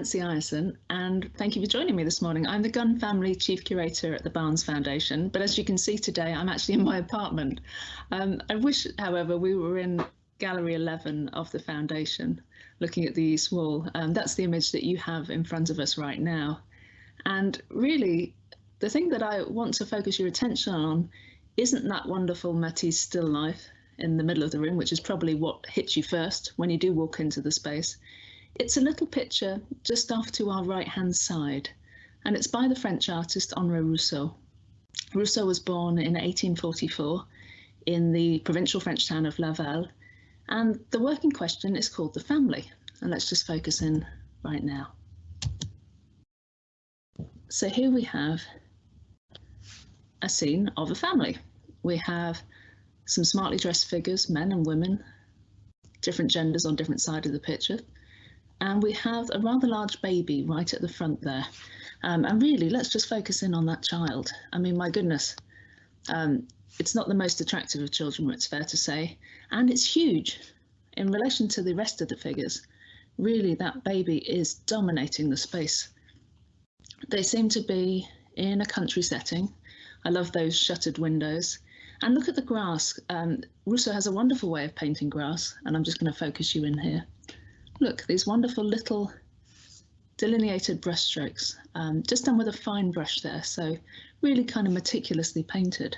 Nancy Ireson, and thank you for joining me this morning. I'm the Gund Family Chief Curator at the Barnes Foundation, but as you can see today, I'm actually in my apartment. Um, I wish, however, we were in Gallery 11 of the Foundation, looking at the East Wall. Um, that's the image that you have in front of us right now. And really, the thing that I want to focus your attention on isn't that wonderful Matisse still life in the middle of the room, which is probably what hits you first when you do walk into the space. It's a little picture just off to our right hand side, and it's by the French artist Henri Rousseau. Rousseau was born in 1844 in the provincial French town of Laval, and the work in question is called The Family. And let's just focus in right now. So here we have a scene of a family. We have some smartly dressed figures, men and women, different genders on different sides of the picture. And we have a rather large baby right at the front there. Um, and really, let's just focus in on that child. I mean, my goodness, um, it's not the most attractive of children, it's fair to say, and it's huge in relation to the rest of the figures. Really, that baby is dominating the space. They seem to be in a country setting. I love those shuttered windows. And look at the grass. Um, has a wonderful way of painting grass, and I'm just going to focus you in here. Look, these wonderful little delineated brushstrokes, um, just done with a fine brush there, so really kind of meticulously painted.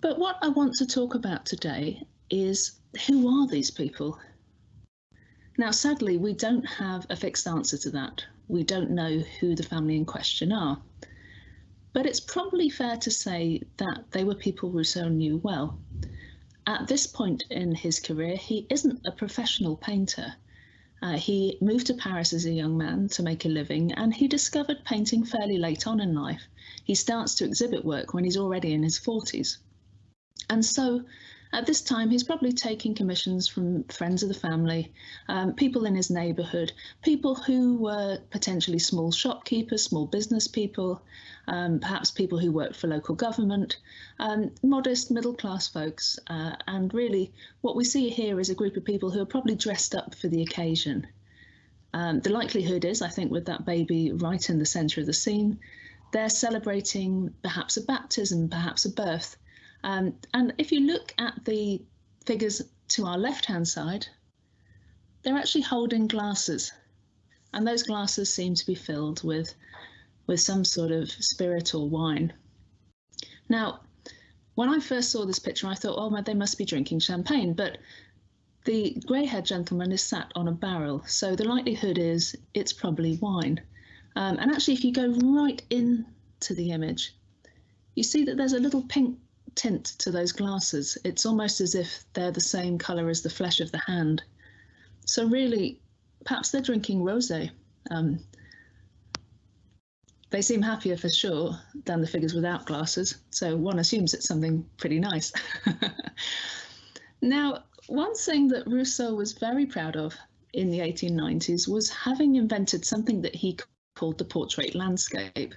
But what I want to talk about today is who are these people? Now, sadly, we don't have a fixed answer to that. We don't know who the family in question are. But it's probably fair to say that they were people Rousseau knew well. At this point in his career, he isn't a professional painter. Uh, he moved to Paris as a young man to make a living, and he discovered painting fairly late on in life. He starts to exhibit work when he's already in his 40s. And so at this time, he's probably taking commissions from friends of the family, um, people in his neighbourhood, people who were potentially small shopkeepers, small business people, um, perhaps people who worked for local government, um, modest middle class folks. Uh, and really, what we see here is a group of people who are probably dressed up for the occasion. Um, the likelihood is, I think, with that baby right in the centre of the scene, they're celebrating perhaps a baptism, perhaps a birth. Um, and if you look at the figures to our left-hand side, they're actually holding glasses. And those glasses seem to be filled with, with some sort of spirit or wine. Now, when I first saw this picture, I thought, oh, they must be drinking champagne. But the grey-haired gentleman is sat on a barrel, so the likelihood is it's probably wine. Um, and actually, if you go right into the image, you see that there's a little pink tint to those glasses. It's almost as if they're the same colour as the flesh of the hand. So really, perhaps they're drinking rosé. Um, they seem happier for sure than the figures without glasses, so one assumes it's something pretty nice. now, one thing that Rousseau was very proud of in the 1890s was having invented something that he called the portrait landscape.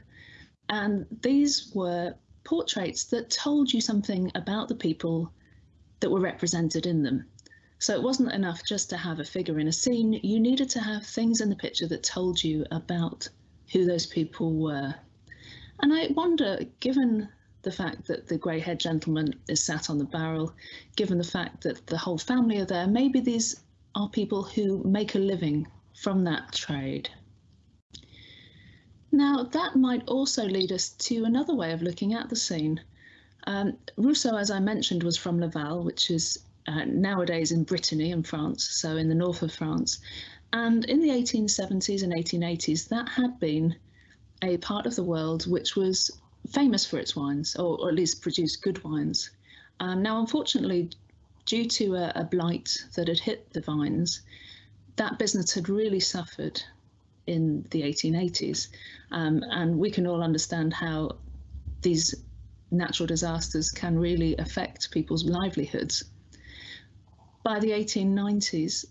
And these were portraits that told you something about the people that were represented in them. So it wasn't enough just to have a figure in a scene, you needed to have things in the picture that told you about who those people were. And I wonder, given the fact that the grey-haired gentleman is sat on the barrel, given the fact that the whole family are there, maybe these are people who make a living from that trade. Now, that might also lead us to another way of looking at the scene. Um, Rousseau, as I mentioned, was from Laval, which is uh, nowadays in Brittany in France, so in the north of France. And in the 1870s and 1880s, that had been a part of the world which was famous for its wines, or, or at least produced good wines. Um, now, unfortunately, due to a, a blight that had hit the vines, that business had really suffered in the 1880s. Um, and we can all understand how these natural disasters can really affect people's livelihoods. By the 1890s,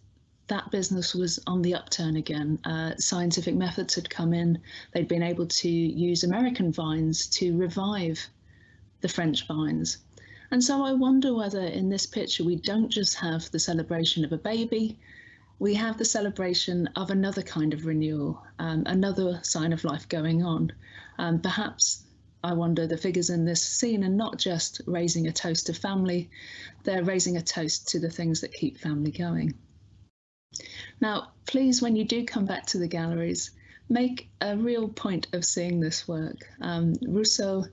that business was on the upturn again. Uh, scientific methods had come in. They'd been able to use American vines to revive the French vines. And so I wonder whether in this picture we don't just have the celebration of a baby, we have the celebration of another kind of renewal, um, another sign of life going on. Um, perhaps, I wonder, the figures in this scene are not just raising a toast to family, they're raising a toast to the things that keep family going. Now, please, when you do come back to the galleries, make a real point of seeing this work. Um, Rousseau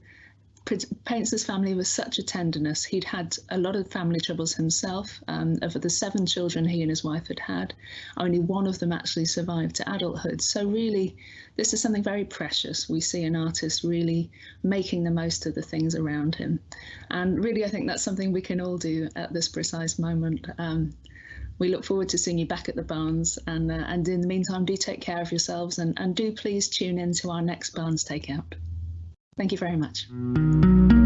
paints his family with such a tenderness. He'd had a lot of family troubles himself. Um, of the seven children he and his wife had had, only one of them actually survived to adulthood. So really, this is something very precious. We see an artist really making the most of the things around him. And really, I think that's something we can all do at this precise moment. Um, we look forward to seeing you back at the Barnes and uh, and in the meantime do take care of yourselves and, and do please tune in to our next Barnes Takeout. Thank you very much.